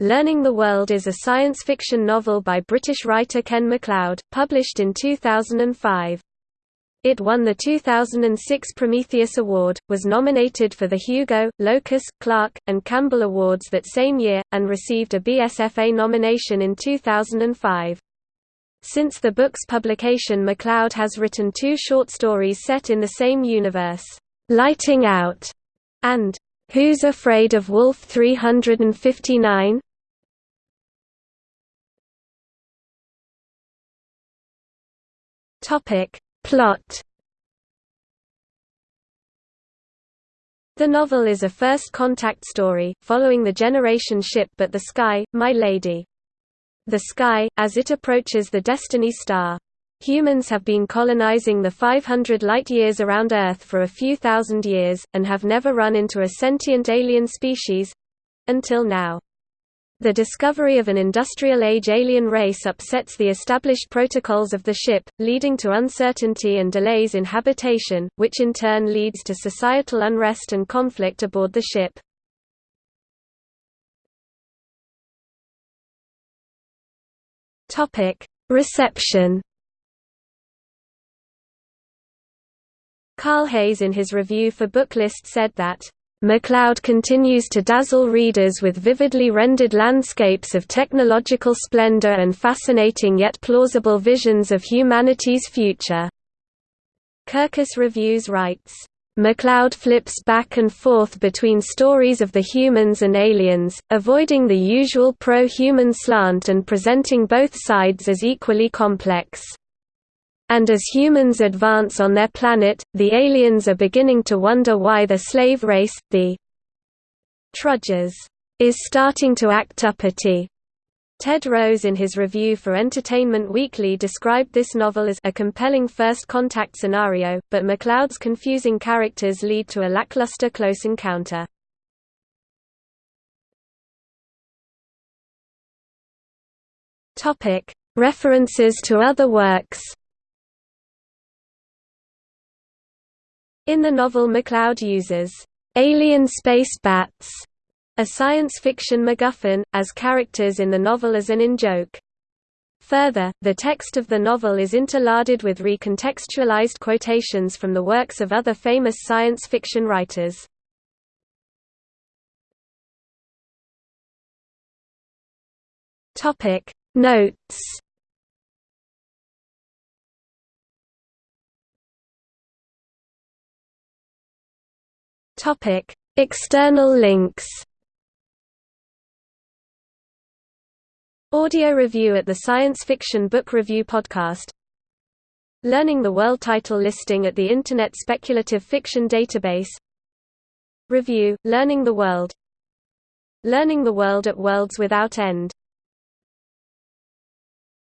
Learning the World is a science fiction novel by British writer Ken MacLeod, published in 2005. It won the 2006 Prometheus Award, was nominated for the Hugo, Locus, Clarke, and Campbell Awards that same year, and received a BSFA nomination in 2005. Since the book's publication MacLeod has written two short stories set in the same universe, "'Lighting Out' and "'Who's Afraid of Wolf 359?' Topic Plot The novel is a first contact story, following the Generation ship but the Sky, My Lady. The Sky, as it approaches the Destiny star. Humans have been colonizing the 500 light-years around Earth for a few thousand years, and have never run into a sentient alien species—until now. The discovery of an industrial-age alien race upsets the established protocols of the ship, leading to uncertainty and delays in habitation, which in turn leads to societal unrest and conflict aboard the ship. Reception Carl Hays in his review for Booklist said that MacLeod continues to dazzle readers with vividly rendered landscapes of technological splendor and fascinating yet plausible visions of humanity's future. Kirkus Reviews writes, MacLeod flips back and forth between stories of the humans and aliens, avoiding the usual pro-human slant and presenting both sides as equally complex. And as humans advance on their planet, the aliens are beginning to wonder why the slave race, the Trudgers, is starting to act uppity. Ted Rose in his review for Entertainment Weekly described this novel as a compelling first contact scenario, but MacLeod's confusing characters lead to a lackluster close encounter. References to other works In the novel MacLeod uses, "...alien space bats", a science fiction MacGuffin, as characters in the novel as an in-joke. Further, the text of the novel is interlarded with recontextualized quotations from the works of other famous science fiction writers. Notes Topic: External links. Audio review at the Science Fiction Book Review podcast. Learning the World title listing at the Internet Speculative Fiction Database. Review: Learning the World. Learning the World at Worlds Without End